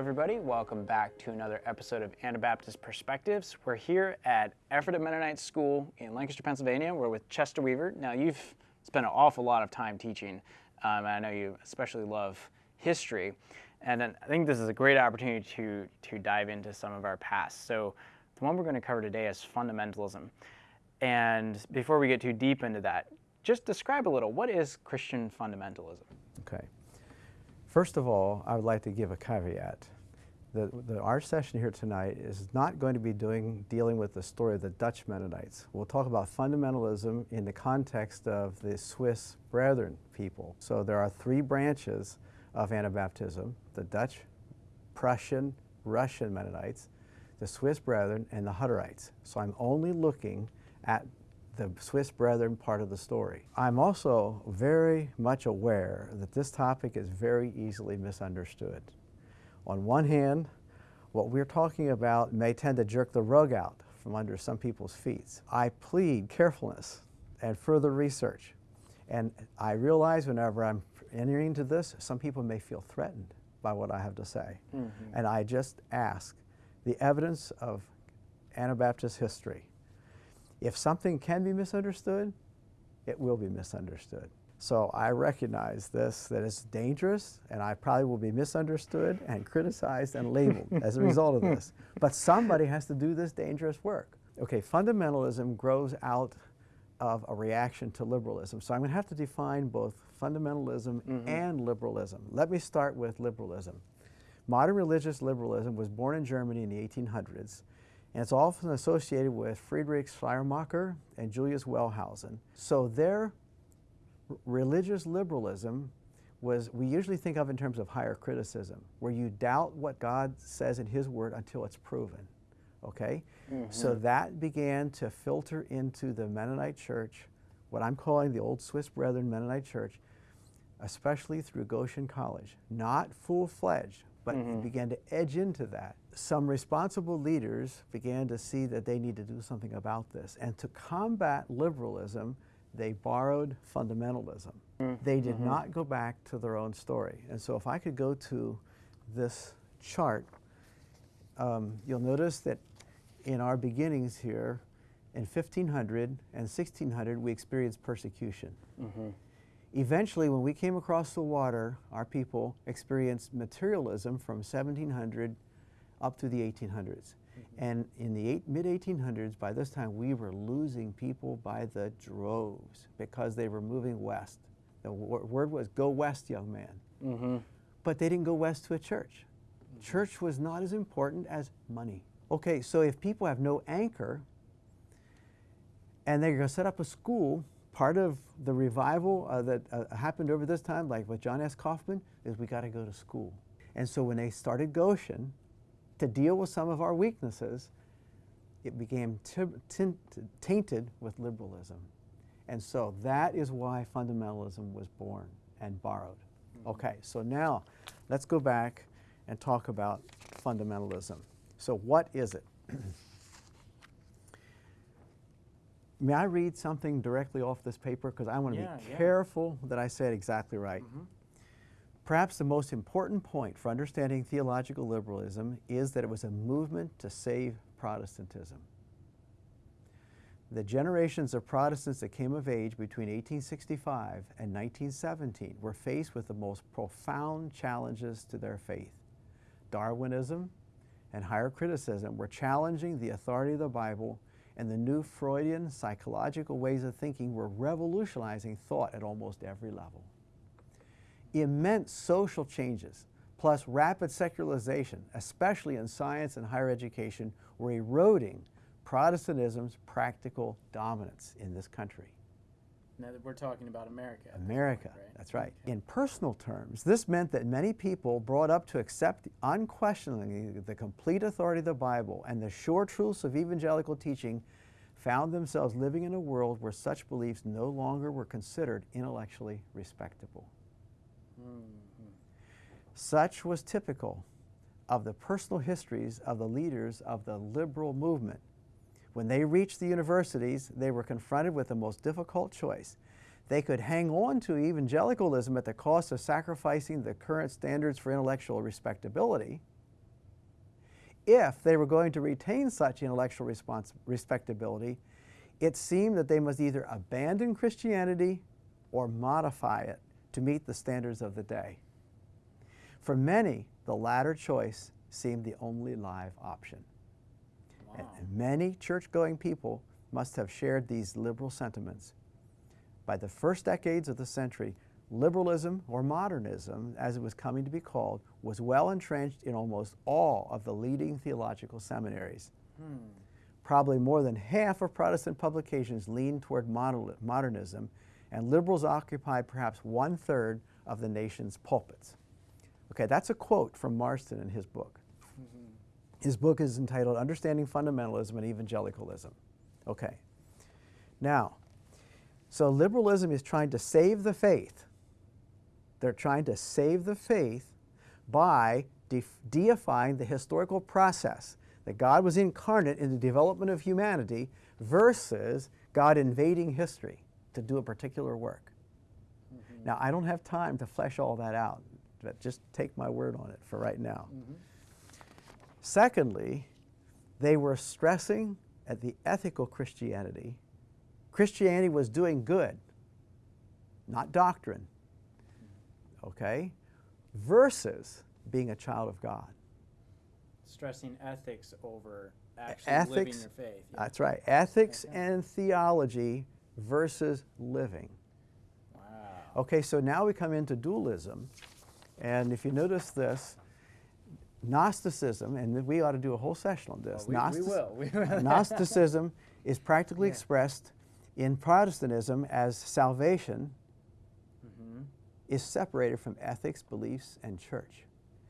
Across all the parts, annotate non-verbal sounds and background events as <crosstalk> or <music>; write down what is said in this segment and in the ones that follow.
everybody. Welcome back to another episode of Anabaptist Perspectives. We're here at Ephrata Mennonite School in Lancaster, Pennsylvania. We're with Chester Weaver. Now, you've spent an awful lot of time teaching, um, I know you especially love history. And I think this is a great opportunity to, to dive into some of our past. So, the one we're going to cover today is fundamentalism. And before we get too deep into that, just describe a little what is Christian fundamentalism? Okay. First of all, I would like to give a caveat. The, the, our session here tonight is not going to be doing, dealing with the story of the Dutch Mennonites. We'll talk about fundamentalism in the context of the Swiss Brethren people. So there are three branches of Anabaptism, the Dutch, Prussian, Russian Mennonites, the Swiss Brethren, and the Hutterites. So I'm only looking at the Swiss Brethren part of the story. I'm also very much aware that this topic is very easily misunderstood. On one hand, what we're talking about may tend to jerk the rug out from under some people's feet. I plead carefulness and further research. And I realize whenever I'm entering into this, some people may feel threatened by what I have to say. Mm -hmm. And I just ask the evidence of Anabaptist history if something can be misunderstood, it will be misunderstood. So I recognize this, that it's dangerous, and I probably will be misunderstood and criticized and labeled <laughs> as a result of this. But somebody has to do this dangerous work. Okay, fundamentalism grows out of a reaction to liberalism. So I'm going to have to define both fundamentalism mm -hmm. and liberalism. Let me start with liberalism. Modern religious liberalism was born in Germany in the 1800s and it's often associated with Friedrich Schleiermacher and Julius Wellhausen. So their religious liberalism was, we usually think of in terms of higher criticism, where you doubt what God says in His Word until it's proven, okay? Mm -hmm. So that began to filter into the Mennonite church, what I'm calling the Old Swiss Brethren Mennonite Church, especially through Goshen College. Not full-fledged, but mm -hmm. began to edge into that. Some responsible leaders began to see that they need to do something about this. And to combat liberalism, they borrowed fundamentalism. Mm -hmm. They did mm -hmm. not go back to their own story. And so if I could go to this chart, um, you'll notice that in our beginnings here, in 1500 and 1600, we experienced persecution. Mm-hmm. Eventually, when we came across the water, our people experienced materialism from 1700 up to the 1800s. And in the mid-1800s, by this time, we were losing people by the droves because they were moving west. The word was, go west, young man. Mm -hmm. But they didn't go west to a church. Church was not as important as money. Okay, so if people have no anchor, and they're going to set up a school part of the revival uh, that uh, happened over this time, like with John S. Coffman, is we got to go to school. And so when they started Goshen, to deal with some of our weaknesses, it became tainted with liberalism. And so that is why fundamentalism was born and borrowed. Mm -hmm. Okay, so now let's go back and talk about fundamentalism. So what is it? <clears throat> May I read something directly off this paper? Because I want to yeah, be careful yeah. that I say it exactly right. Mm -hmm. Perhaps the most important point for understanding theological liberalism is that it was a movement to save Protestantism. The generations of Protestants that came of age between 1865 and 1917 were faced with the most profound challenges to their faith. Darwinism and higher criticism were challenging the authority of the Bible and the new Freudian psychological ways of thinking were revolutionizing thought at almost every level. Immense social changes, plus rapid secularization, especially in science and higher education, were eroding Protestantism's practical dominance in this country. Now that we're talking about America. America, point, right? that's right. Okay. In personal terms, this meant that many people brought up to accept unquestioningly the complete authority of the Bible and the sure truths of evangelical teaching found themselves living in a world where such beliefs no longer were considered intellectually respectable. Such was typical of the personal histories of the leaders of the liberal movement. When they reached the universities, they were confronted with the most difficult choice. They could hang on to evangelicalism at the cost of sacrificing the current standards for intellectual respectability, if they were going to retain such intellectual respectability, it seemed that they must either abandon Christianity or modify it to meet the standards of the day. For many, the latter choice seemed the only live option. Wow. And many church going people must have shared these liberal sentiments. By the first decades of the century, liberalism, or modernism, as it was coming to be called, was well entrenched in almost all of the leading theological seminaries. Hmm. Probably more than half of Protestant publications leaned toward moder- modernism, and liberals occupied perhaps one third of the nation's pulpits. Okay, that's a quote from Marsden in his book. Mm-hmm. His book is entitled Understanding Fundamentalism and Evangelicalism. Okay. Now, so liberalism is trying to save the faith. They're trying to save the faith by de- deifying the historical process that God was incarnate in the development of humanity versus God invading history to do a particular work. Mm-hmm. Now, I don't have time to flesh all that out, but just take my word on it for right now. Mm-hmm. Secondly, they were stressing at the ethical Christianity. Christianity was doing good, not doctrine, okay, versus being a child of God. Stressing ethics over actually living Ethics, your faith. yeah. that's right, ethics Okay. and theology versus living. Wow. Okay, so now we come into dualism, and if you notice this, Gnosticism, and we ought to do a whole session on this. Well, we, we Gnostic- will. We <laughs> will. Gnosticism is practically Yeah. expressed in Protestantism as salvation Mhm. is separated from ethics, beliefs, and church.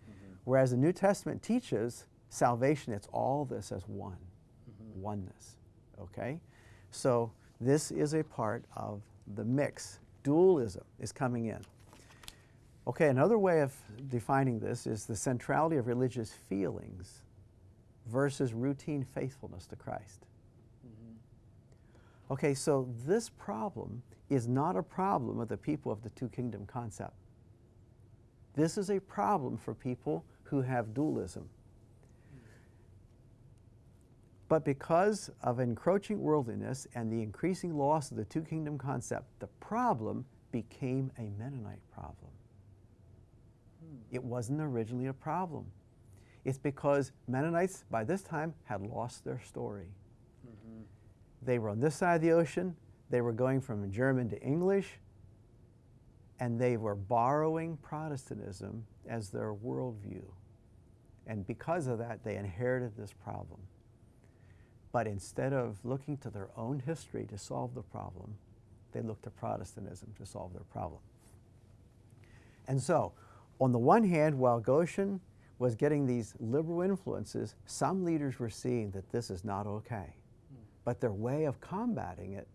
Mm-hmm. Whereas the New Testament teaches salvation, it's all this as one, Mm-hmm. oneness. Okay? So this is a part of the mix. Dualism is coming in. Okay, another way of defining this is the centrality of religious feelings versus routine faithfulness to Christ. Mm-hmm. Okay, so this problem is not a problem of the people of the two kingdom concept. This is a problem for people who have dualism. But because of encroaching worldliness and the increasing loss of the two kingdom concept, the problem became a Mennonite problem. It wasn't originally a problem. It's because Mennonites by this time had lost their story. Mhm. They were on this side of the ocean, they were going from German to English, and they were borrowing Protestantism as their worldview. And because of that, they inherited this problem. But instead of looking to their own history to solve the problem, they looked to Protestantism to solve their problem. And so, on the one hand, while Goshen was getting these liberal influences, some leaders were seeing that this is not okay. But their way of combating it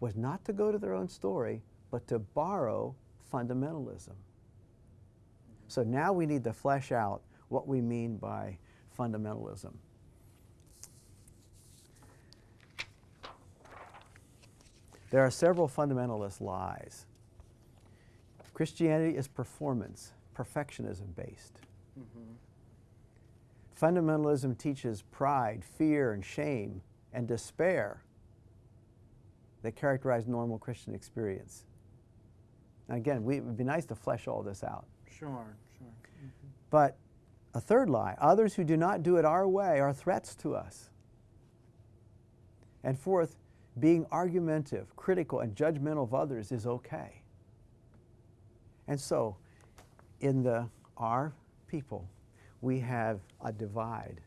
was not to go to their own story, but to borrow fundamentalism. So now we need to flesh out what we mean by fundamentalism. There are several fundamentalist lies. Christianity is performance, perfectionism based. Mhm. Fundamentalism teaches pride, fear, and shame and despair that characterize normal Christian experience. And again, we, it would be nice to flesh all this out. Sure, sure. But a third lie others who do not do it our way are threats to us. And fourth, being argumentative, critical, and judgmental of others is okay. And so, in the our people, we have a divide.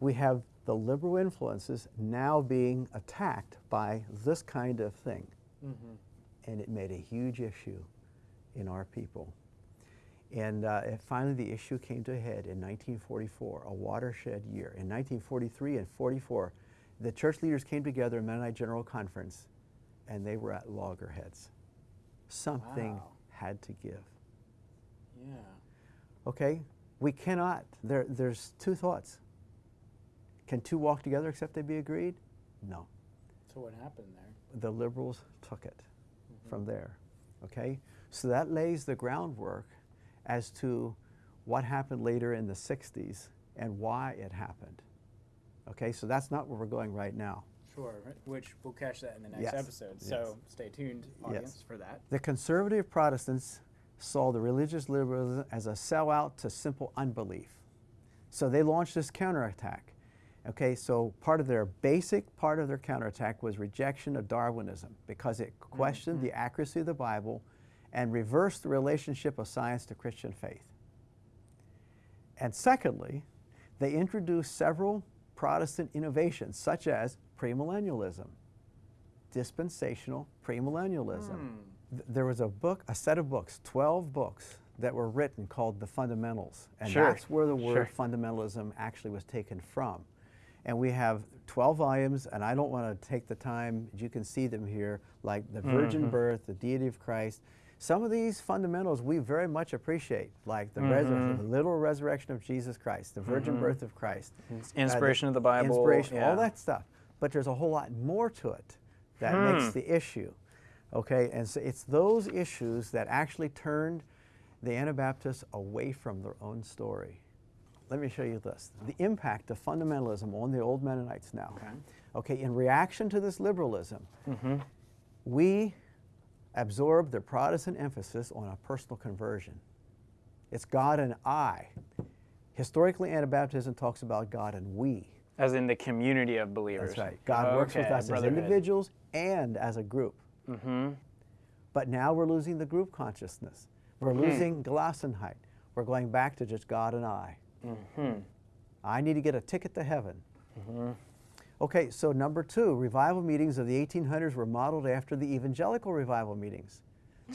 We have the liberal influences now being attacked by this kind of thing. Mhm. And it made a huge issue in our people. And uh, finally, the issue came to a head in 1944, a watershed year. In 1943 and 44, the church leaders came together in Mennonite General Conference, and they were at loggerheads. Something Wow. had to give. Yeah. Okay? We cannot, there, there's two thoughts. Can two walk together except they be agreed? No. So what happened there? The liberals took it mm-hmm. from there. Okay? So that lays the groundwork as to what happened later in the 60s and why it happened. Okay, so that's not where we're going right now. Sure, which we'll catch that in the next Yes, episode. yes. So stay tuned, audience, for that. The conservative Protestants saw the religious liberalism as a sellout to simple unbelief. So they launched this counterattack. Okay, so part of their basic part of their counterattack was rejection of Darwinism because it mm-hmm. questioned the accuracy of the Bible and reversed the relationship of science to Christian faith. And secondly, they introduced several Protestant innovations such as premillennialism, dispensational premillennialism. Th- There was a book, a set of books, 12 books that were written called The Fundamentals. And Sure, that's where the word sure. fundamentalism actually was taken from. And we have 12 volumes, and I don't want to take the time, you can see them here, like the virgin Mm-hmm. birth, the deity of Christ. Some of these fundamentals we very much appreciate, like the, Mm-hmm. the literal resurrection of Jesus Christ, the virgin birth of Christ, uh, Inspiration of the Bible, inspiration, yeah. all that stuff. But there's a whole lot more to it that Hmm. makes the issue. Okay, and so it's those issues that actually turned the Anabaptists away from their own story. Let me show you this. The impact of fundamentalism on the old Mennonites now. Okay. Okay, in reaction to this liberalism, Mm-hmm. we absorbed the Protestant emphasis on a personal conversion. It's God and I. Historically, Anabaptism talks about God and we. As in the community of believers. That's right. God works with us as individuals and as a group. Mm-hmm. But now we're losing the group consciousness. We're Hmm. losing Gelassenheit. We're going back to just God and I. Mm-hmm. I need to get a ticket to heaven. Okay, so number two, revival meetings of the 1800s were modeled after the evangelical revival meetings.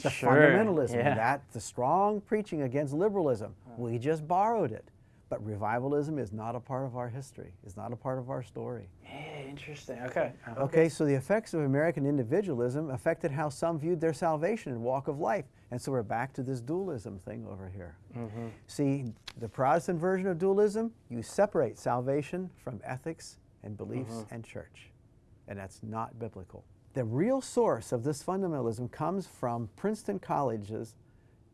The Sure, fundamentalism, yeah. that the strong preaching against liberalism. We just borrowed it. But revivalism is not a part of our history. It's not a part of our story. Yeah, interesting. Okay. Uh-huh. Okay, so the effects of American individualism affected how some viewed their salvation and walk of life. And so we're back to this dualism thing over here. Mm-hmm. See, the Protestant version of dualism, you separate salvation from ethics and beliefs uh-huh. and church. And that's not biblical. The real source of this fundamentalism comes from Princeton College's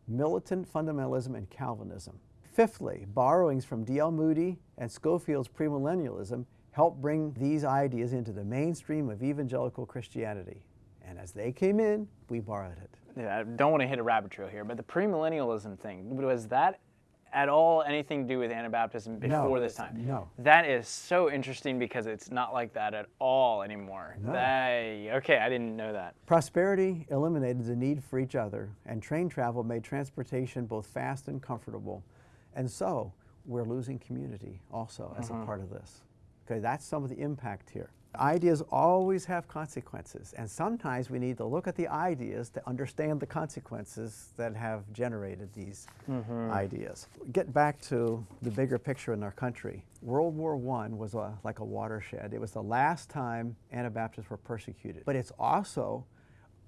militant fundamentalism and Calvinism. Fifthly, borrowings from D.L. Moody and Scofield's premillennialism helped bring these ideas into the mainstream of evangelical Christianity. And as they came in, we borrowed it. Yeah, I don't want to hit a rabbit trail here, but the premillennialism thing, was that at all anything to do with Anabaptism before No, this time? no. That is so interesting because it's not like that at all anymore. No. Okay, I didn't know that. Prosperity eliminated the need for each other, and train travel made transportation both fast and comfortable. And so, we're losing community also as a mm-hmm. part of this. Okay, that's some of the impact here. Ideas always have consequences, and sometimes we need to look at the ideas to understand the consequences that have generated these mm-hmm. ideas. Get back to the bigger picture in our country. World War I was a, like a watershed. It was the last time Anabaptists were persecuted, but it's also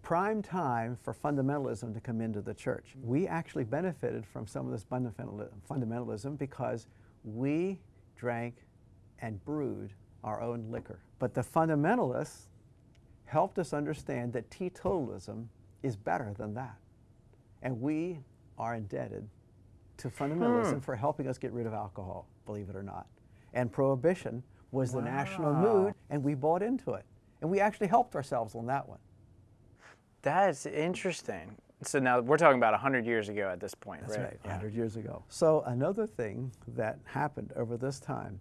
prime time for fundamentalism to come into the church. We actually benefited from some of this fundamentalism because we drank and brewed our own liquor. But the fundamentalists helped us understand that teetotalism is better than that. And we are indebted to fundamentalism hmm. for helping us get rid of alcohol, believe it or not. And prohibition was the national mood, and we bought into it. And we actually helped ourselves on that one. That's interesting. So now we're talking about 100 years ago at this point, That's right? right, Yeah. 100 years ago. So another thing that happened over this time,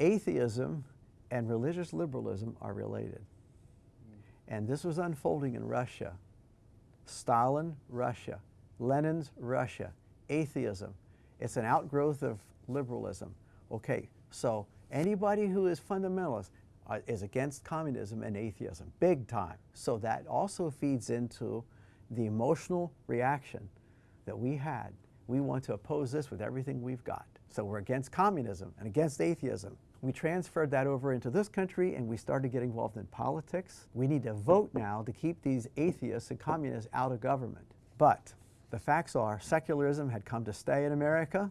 atheism and religious liberalism are related. And this was unfolding in Russia. Stalin, Russia. Lenin's Russia. Atheism. It's an outgrowth of liberalism. Okay, so anybody who is fundamentalist uh, is against communism and atheism, big time. So that also feeds into the emotional reaction that we had. We want to oppose this with everything we've got. So we're against communism and against atheism. We transferred that over into this country and we started getting involved in politics. We need to vote now to keep these atheists and communists out of government. But the facts are secularism had come to stay in America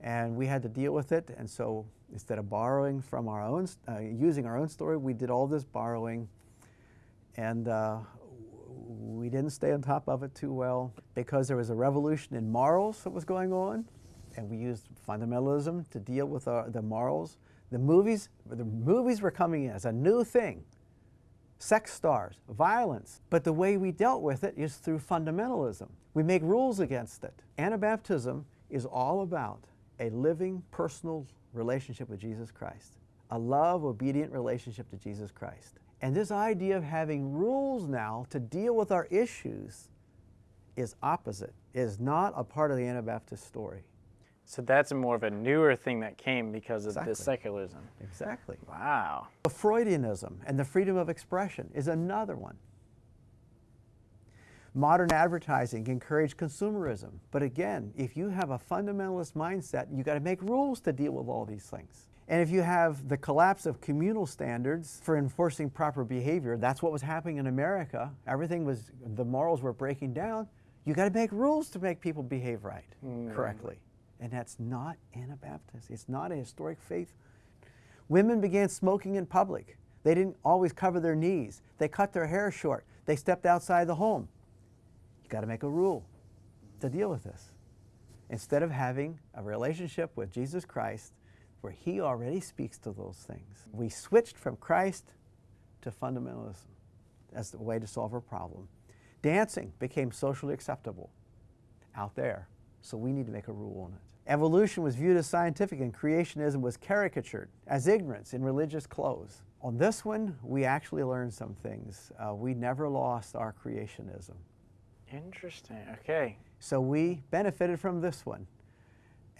and we had to deal with it. And so instead of borrowing from our own, uh, using our own story, we did all this borrowing. And uh, we didn't stay on top of it too well because there was a revolution in morals that was going on. And we used fundamentalism to deal with our, the morals. The movies, the movies were coming in as a new thing. Sex stars, violence. But the way we dealt with it is through fundamentalism. We make rules against it. Anabaptism is all about a living, personal relationship with Jesus Christ, a love, obedient relationship to Jesus Christ. And this idea of having rules now to deal with our issues is opposite, is not a part of the Anabaptist story. So that's more of a newer thing that came because of Exactly. this secularism. Exactly. Wow. The Freudianism and the freedom of expression is another one. Modern advertising encouraged consumerism. But again, if you have a fundamentalist mindset, you got to make rules to deal with all these things. And if you have the collapse of communal standards for enforcing proper behavior, that's what was happening in America. Everything was, the morals were breaking down. You got to make rules to make people behave right, hmm. correctly. And that's not Anabaptist. It's not a historic faith Women began smoking in public. They didn't always cover their knees. They cut their hair short. They stepped outside the home. You got to make a rule to deal with this. Instead of having a relationship with Jesus Christ where He already speaks to those things, we switched from Christ to fundamentalism as the way to solve our problem. Dancing became socially acceptable out there, so we need to make a rule on it. Evolution was viewed as scientific and creationism was caricatured as ignorance in religious clothes. On this one, we actually learned some things. Uh, we never lost our creationism. Interesting. Okay. So we benefited from this one.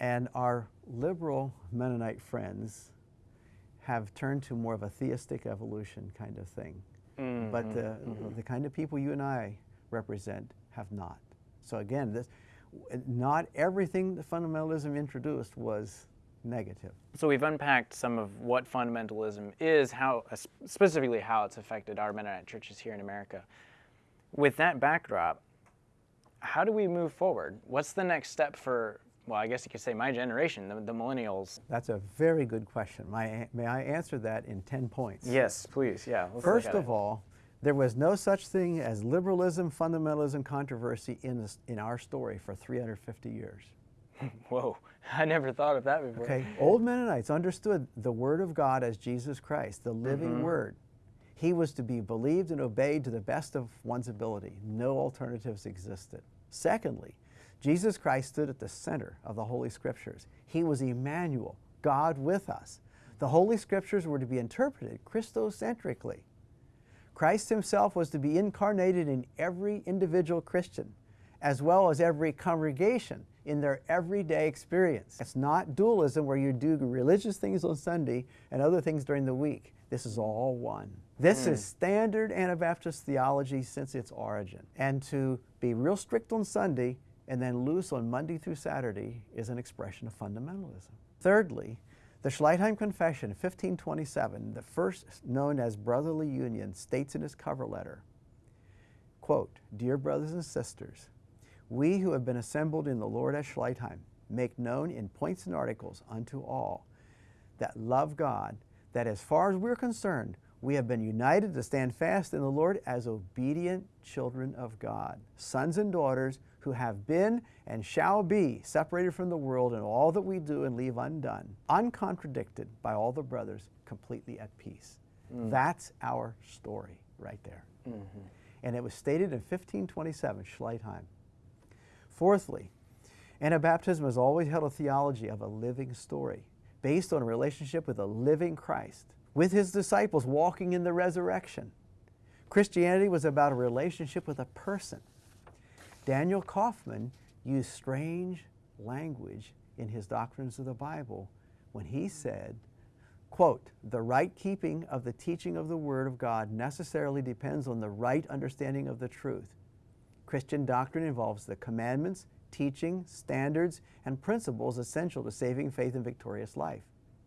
And our liberal Mennonite friends have turned to more of a theistic evolution kind of thing. But the, the kind of people you and I represent have not. So again, this, not everything that fundamentalism introduced was negative. So we've unpacked some of what fundamentalism is, how uh, specifically how it's affected our Mennonite churches here in America. With that backdrop, how do we move forward? What's the next step for, well, I guess you could say my generation, the, the millennials? That's a very good question. My, may I answer that in 10 points? Yes, please. Yeah. First of it. all, there was no such thing as liberalism, fundamentalism, controversy in, this, in our story for 350 years. <laughs> whoa, I never thought of that before. Okay, old Mennonites understood the Word of God as Jesus Christ, the living mm-hmm. Word. He was to be believed and obeyed to the best of one's ability. No alternatives existed. Secondly, Jesus Christ stood at the center of the Holy Scriptures. He was Emmanuel, God with us. The Holy Scriptures were to be interpreted Christocentrically. Christ himself was to be incarnated in every individual Christian, as well as every congregation in their everyday experience. It's not dualism where you do religious things on Sunday and other things during the week. This is all one. This is mm. standard Anabaptist theology since its origin. And to be real strict on Sunday and then loose on Monday through Saturday is an expression of fundamentalism. Thirdly, the Schleitheim Confession, 1527, the first known as Brotherly Union, states in its cover letter, quote, Dear brothers and sisters, we who have been assembled in the Lord at Schleitheim make known in points and articles unto all that love God, that as far as we're concerned, we have been united to stand fast in the Lord as obedient children of God, sons and daughters who have been and shall be separated from the world in all that we do and leave undone, uncontradicted by all the brothers, completely at peace. Mm. That's our story right there. Mm-hmm. And it was stated in 1527, Schleitheim. Fourthly, Anabaptism has always held a theology of a living story based on a relationship with a living Christ, with his disciples walking in the resurrection. Christianity was about a relationship with a person. Daniel Kauffman used strange language in his Doctrines of the Bible when he said, quote, the right keeping of the teaching of the Word of God necessarily depends on the right understanding of the truth. Christian doctrine involves the commandments, teaching, standards, and principles essential to saving faith and victorious life.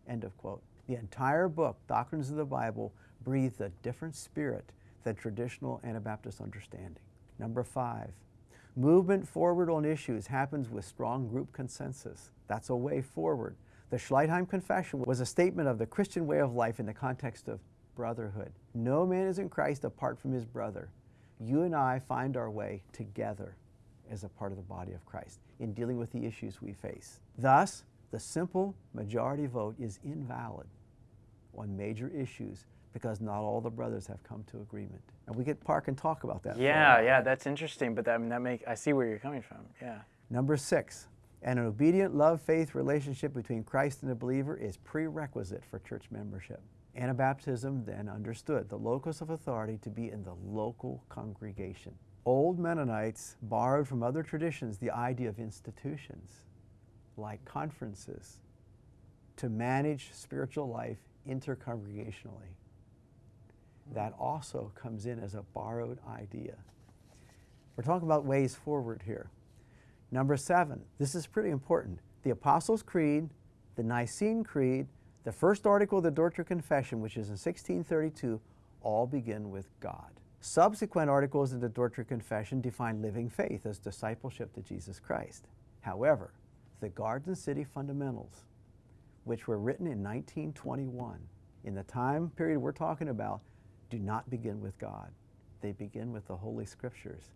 End of quote. The entire book, Doctrines of the Bible, breathed a different spirit than traditional Anabaptist understanding. Number five, movement forward on issues happens with strong group consensus. That's a way forward. The Schleitheim Confession was a statement of the Christian way of life in the context of brotherhood. No man is in Christ apart from his brother. You and I find our way together as a part of the body of Christ in dealing with the issues we face. Thus, the simple majority vote is invalid on major issues because not all the brothers have come to agreement. And we could park and talk about that. Yeah, yeah, that's interesting. But that, I mean, that make I see where you're coming from. Yeah. Number six, an obedient love faith relationship between Christ and the believer is prerequisite for church membership. Anabaptism then understood the locus of authority to be in the local congregation. Old Mennonites borrowed from other traditions the idea of institutions like conferences to manage spiritual life intercongregationally. That also comes in as a borrowed idea. We're talking about ways forward here. Number seven, this is pretty important. The Apostles' Creed, the Nicene Creed, the first article of the Dordrecht Confession, which is in 1632, all begin with God. Subsequent articles of the Dordrecht Confession define living faith as discipleship to Jesus Christ. However, the Garden City Fundamentals, which were written in 1921, in the time period we're talking about, do not begin with God. They begin with the Holy Scriptures,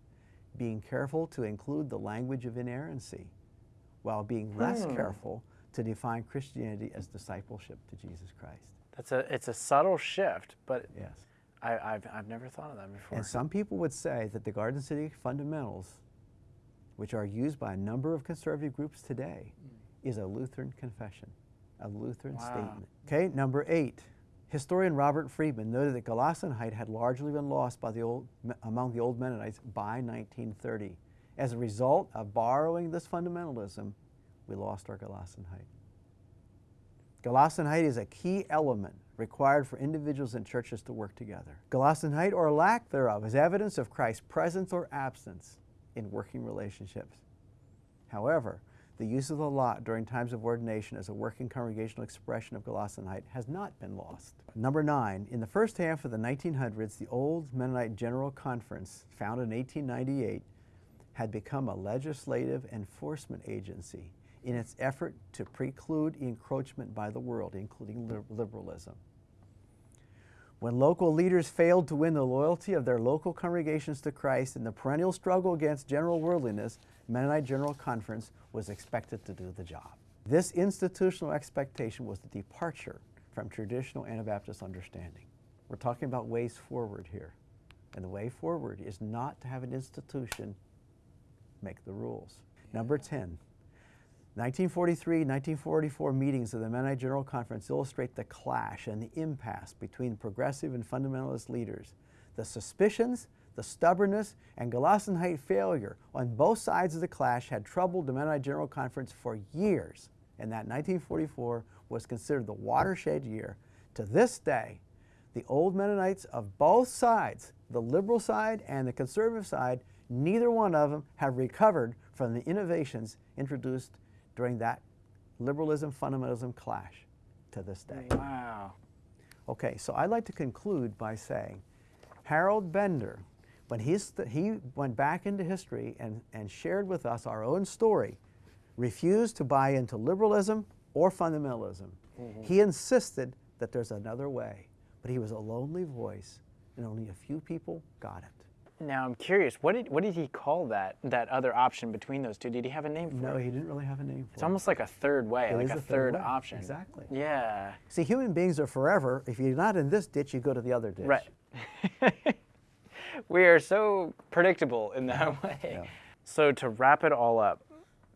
being careful to include the language of inerrancy, while being less Hmm. careful to define Christianity as discipleship to Jesus Christ. That's a it's a subtle shift, but Yes. I, I've I've never thought of that before. And some people would say that the Garden City fundamentals, which are used by a number of conservative groups today, is a Lutheran confession, a Lutheran Wow. statement. Okay, number eight. Historian Robert Friedmann noted that Gelassenheit had largely been lost by the old, among the old Mennonites by 1930. As a result of borrowing this fundamentalism, we lost our Gelassenheit. Gelassenheit is a key element required for individuals and churches to work together. Gelassenheit or lack thereof is evidence of Christ's presence or absence in working relationships. However, the use of the lot during times of ordination as a working congregational expression of Gelassenheit has not been lost. Number nine, in the first half of the 1900s, the Old Mennonite General Conference, founded in 1898, had become a legislative enforcement agency in its effort to preclude encroachment by the world, including lib- liberalism. When local leaders failed to win the loyalty of their local congregations to Christ in the perennial struggle against general worldliness, Mennonite General Conference was expected to do the job. This institutional expectation was the departure from traditional Anabaptist understanding. We're talking about ways forward here. And the way forward is not to have an institution make the rules. Number 10, 1943 1944 meetings of the Mennonite General Conference illustrate the clash and the impasse between progressive and fundamentalist leaders. The suspicions, the stubbornness, and Gelassenheit failure on both sides of the clash had troubled the Mennonite General Conference for years, and that 1944 was considered the watershed year. To this day, the old Mennonites of both sides, the liberal side and the conservative side, neither one of them have recovered from the innovations introduced during that liberalism fundamentalism clash to this day. wow. Okay, so I'd like to conclude by saying Harold Bender, when he's he went back into history and, and shared with us our own story, refused to buy into liberalism or fundamentalism. Mm-hmm. He insisted that there's another way, but he was a lonely voice, and only a few people got it. Now I'm curious. What did what did he call that that other option between those two? Did he have a name for No, it? he didn't really have a name for It's it. almost like a third way, It like a third, third way. option. Exactly. Yeah. See, human beings are forever. If you're not in this ditch, you go to the other ditch. Right. <laughs> we are so predictable in that <laughs> way. yeah. So to wrap it all up,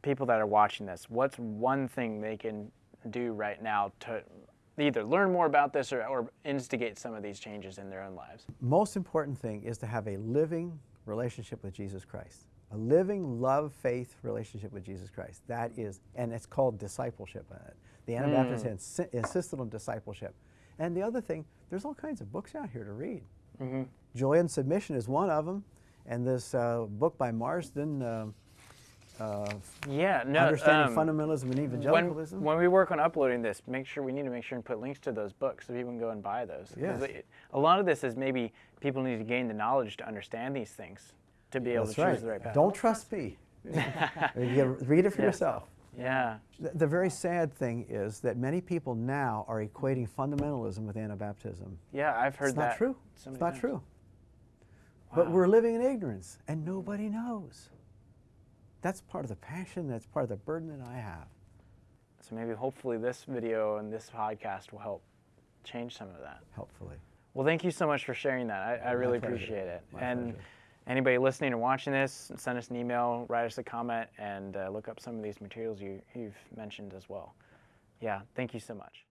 people that are watching this, what's one thing they can do right now to either learn more about this or, or instigate some of these changes in their own lives? most important thing is to have a living relationship with Jesus Christ. A living love faith relationship with Jesus Christ. That is, and it's called discipleship. The Anabaptists mm. insi- insisted on discipleship. And the other thing, there's all kinds of books out here to read. Mm-hmm. Joy and Submission is one of them. And this uh, book by Marsden, uh, uh, Yeah, no. Understanding um, Fundamentalism and when, Evangelicalism. when we work on uploading this, make sure we need to make sure and put links to those books so people can go and buy those. Yes. they- A lot of this is maybe people need to gain the knowledge to understand these things to be able That's to choose the right path. Don't trust me. <laughs> read it for Yeah. yourself. Yeah. The, the very sad thing is that many people now are equating fundamentalism with Anabaptism. Yeah, I've heard It's that. not true. so it's not times. true. But we're living in ignorance, and nobody knows. that's part of the passion, that's part of the burden that I have. So maybe hopefully this video and this podcast will help change some of that. Helpfully. Well, thank you so much for sharing that. I, I really pleasure. appreciate it. My and pleasure. anybody listening or watching this, send us an email, write us a comment, and uh, look up some of these materials you, you've mentioned as well. Yeah, thank you so much.